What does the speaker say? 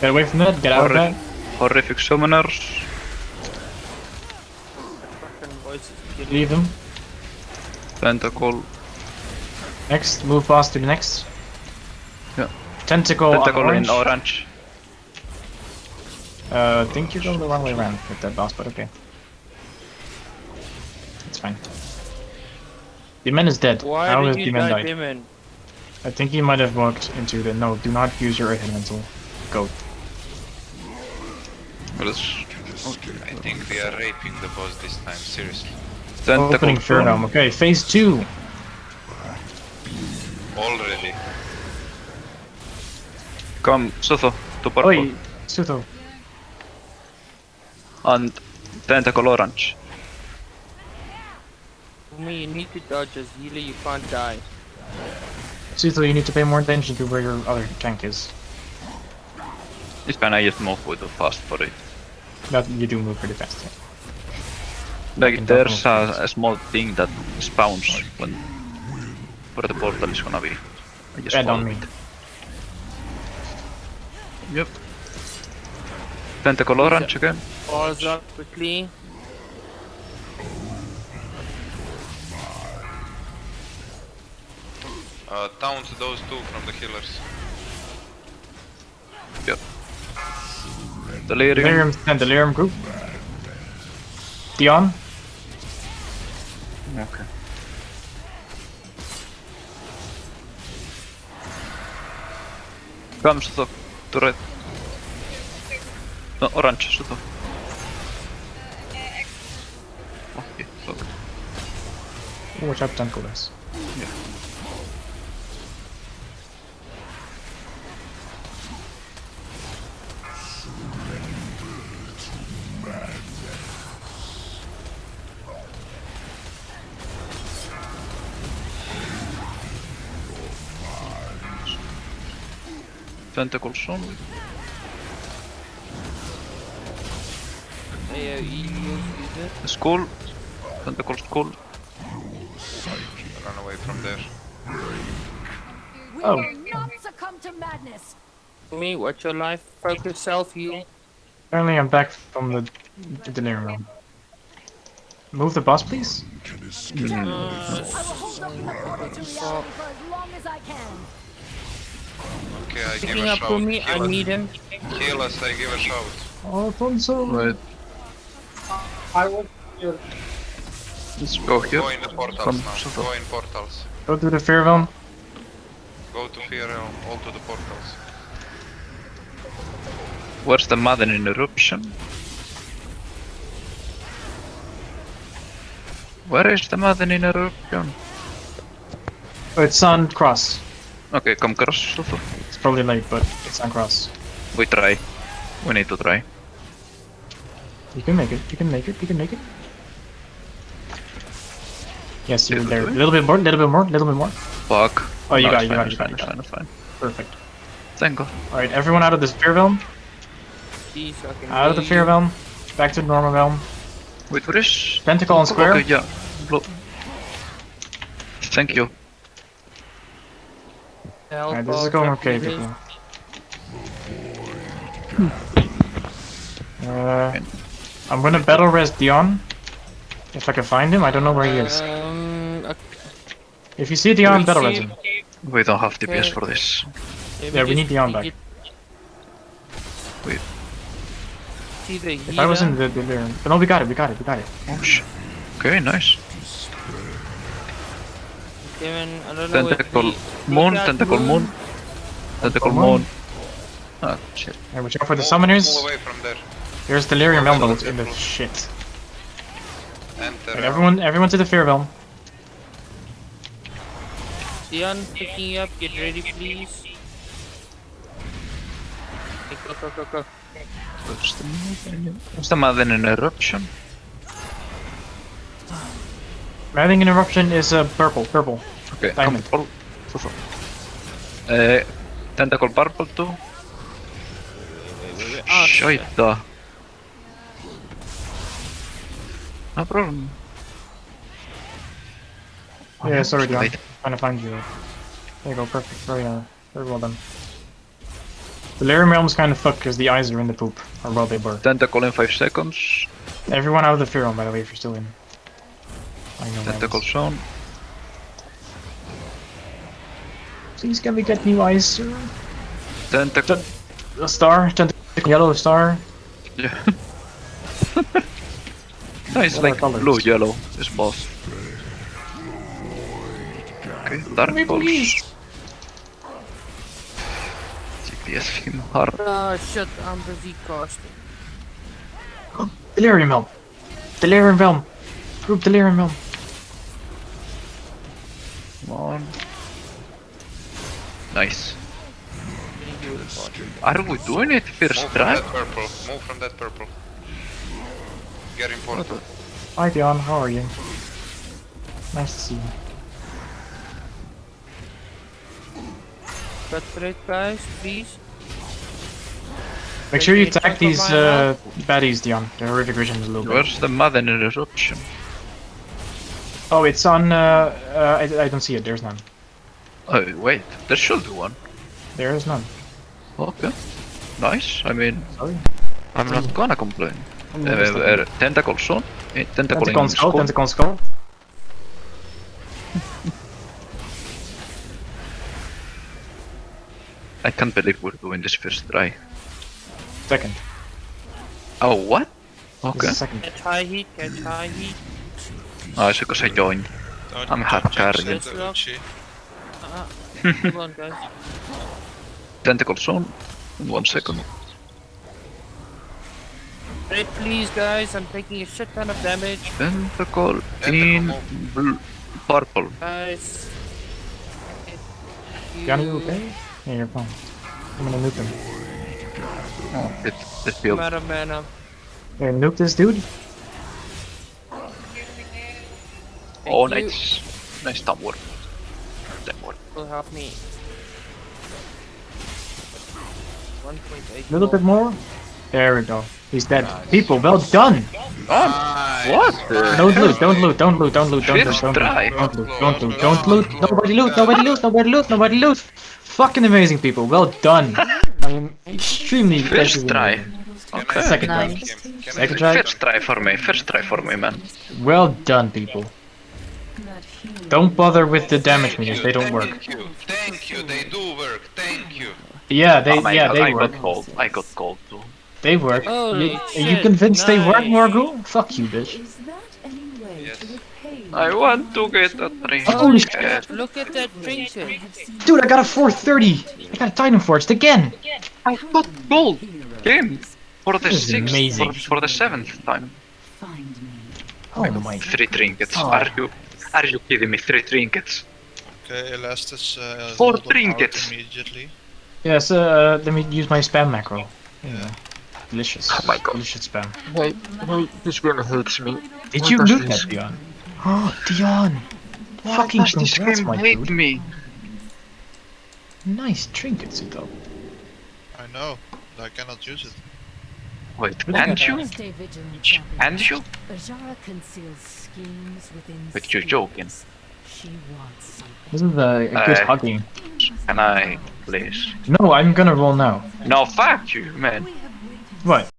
Get away from that, get out of that. Horrific summoners. Fucking voices Leave them. Tentacle. Next, move past to the next. Yeah. Tentacle, Tentacle orange. in orange. Uh, I think you're going the wrong way around with that boss, but okay. It's fine. The man is dead. Why How did has you Demon die, died? I think he might have walked into the. No, do not use your elemental. Go. Well, it's I think we are raping the boss this time, seriously. Tentacle Opening Fear Dome. Okay, phase two. Already. Come, Sotho, to purple. Oi, Sutho. And Tentacle orange. Me, you need to dodge as healer, you can't die. Sutho, you need to pay more attention to where your other tank is. This can I just move with a fast body. That you do move pretty fast. Yeah. Like there's a, a small thing that spawns when where the portal is gonna be. I just Red on follow me. it. Yep. Tentacle orange again. Pause up quickly. Uh, taunt those two from the healers. Yep. Delirium. Delirium and Delirium group. Dion. Okay. Come Sotho, to red. No, orange, Sotho. Okay, okay. Watch out, tentacle is. Tentacles on. AoE use it. Skull. Tentacle skull. Run away from there. We Oh. will not succumb to madness. Me, watch your life. Focus self heal. Apparently, I'm back from the, the Delirium room. Move the boss, please. Uh, hmm. I will hold up in the portal to reality for as long as I can. Okay, I give Picking a up shout. for me, I Heal us. need him. Heal us, I give a shout. Alfonso. Right. Let's go here. Go in the portals From now. Sotho. Go in portals. Go to the Fear Realm. Go to Fear Realm, all to the portals. Where's the Maddening Eruption? Where is the Maddening Eruption? Oh, it's on cross. Okay, come cross, Sotho. It's probably late, but it's on cross. We try. We need to try. You can make it. You can make it. You can make it. Yes, you're there. A little bit more. a Little bit more. A little bit more. Fuck. Oh, you No, got it, you fine, got it, it's you fine, got it, fine, it's fine. Perfect. Thank God. All right, everyone out of this Fear Realm. Jeez, I Out of the Fear. Realm. Back to the normal realm. Wait, what is... Tentacle on square. Okay, yeah. Blo- Thank you. Help Alright, this is going okay, healers. people. Uh, I'm gonna battle res Dion. If I can find him, I don't know where he is. Um, okay. If you see Dion, we battle see- res him. We don't have DPS Okay. for this. Yeah, we need Dion back. Wait. If I was in healer. the delirium. But no, we got it, we got it, we got it. Oh shit. Okay, nice. Demon, I don't know Tentacle where moon, tentacle moon. Tentacle moon. moon. Ah, shit. Alright, watch out for the Move- summoners. Move away from there. There's delirium realm in the shit. Enter. Alright, everyone, everyone to the fear realm. Dion picking you up, get ready please. Go, go, go, go. What's the Maddening- What's the Maddening Eruption? Raving interruption is uh, purple, purple. Okay, Diamond. come all. Sotho. Uh, tentacle purple too. Ah, shit. No problem. Yeah, sorry, Dion. Trying to find you. There you go, perfect. Very, uh, very well done. The Delirium Realm's kind of fucked because the eyes are in the poop. Or well, they were. Tentacle in 5 seconds. Everyone out of the Fear Realm, by the way, if you're still in. I know Tentacle is. zone. Please can we get new eyes, sir? Tentacle. A star? Tentacle yellow star? Yeah. no, it's What like blue, yellow. It's both. Okay, dark Me, pulse. please. GPS film hard. Ah, shit, I'm busy casting. Delirium Realm! Delirium Realm! Group Delirium Realm! Nice. Are we doing it first Move from try? that purple. Move from that purple. Get important. Hi Dion, how are you? Nice to see you. Cut for guys, please. Make sure you Okay, attack these on uh, baddies, Dion. The horrific vision is a little bit. Where's the Maddening Eruption? Oh, it's on. Uh, uh, I, I don't see it. There's none. Oh wait, there should be one. There is none. Okay. Nice. I mean, Sorry. I'm not gonna complain. I'm Uh, just uh, tentacle zone. Eh, Tentacle Tentacle skull, skull. tentacle skull. I can't believe we're doing this first try. Second. Oh what? Okay. is second. Catch high heat, catch high heat. Oh, it's because I joined. I'm don't hard carrying. It, Uchi. Ah, hold on, guys. Tentacle zone. In one second. Red, please, guys. I'm taking a shit ton of damage. Tentacle Tentacle in move. bl- purple. Guys. Dion, you okay? Yeah, you're fine. I'm gonna nuke him. Oh, it, it I'm out of mana. Here, nuke this dude. Oh, you. nice. Nice top work. That work. Will help me. 1.8. A little bit more. There we go. He's dead. People, well done. What? the Don't hell? loot. Don't loot. Don't loot. Don't loot. Don't loot. First Don't try. loot. Don't loot. Don't loot. Don't loot. Nobody loot. Nobody loot. Nobody loot. Nobody loot. Fucking amazing, people. Well done. I am extremely First try. Okay. Second try. Nice. Can, can Second try. First try for me. First try for me, man. Well done, people. Don't bother with the damage Thank meters. you, They don't work. Thank you, thank you, they do work, thank you. Yeah, they oh yeah god, they I work. got gold. I got gold too. They work. Holy You, are shit, you convinced they work, nice. Morgul? Fuck you, bitch. Is that any way Yes. to I want to get a three. Oh, Holy shit. Look at that trinket. Dude, I got a 430. I got a Titan Forged again. I got gold. Game for the This is sixth, amazing. for, for the seventh time. find me? Oh my. Three trinkets. Oh. Are you, are you kidding me? Three trinkets. Okay, Elastus uh, Four load them out trinkets. immediately. Yes, uh, let me use my spam macro. Yeah. Delicious. Oh my God. Delicious spam. Wait, wait, this game hates me. Did What you does loot this- Dion? Oh, Dion. Fucking Does this congrats, game my hate dude. me? Nice trinkets, though. I know, but I cannot use it. Wait, Look and you? Stay vigilant, Sh- champion. And you? Azshara conceals schemes within But you're joking. schemes. She wants. This is a, a good Uh, hugging. Can I, please? No, I'm gonna roll now. No, fuck you, man. What?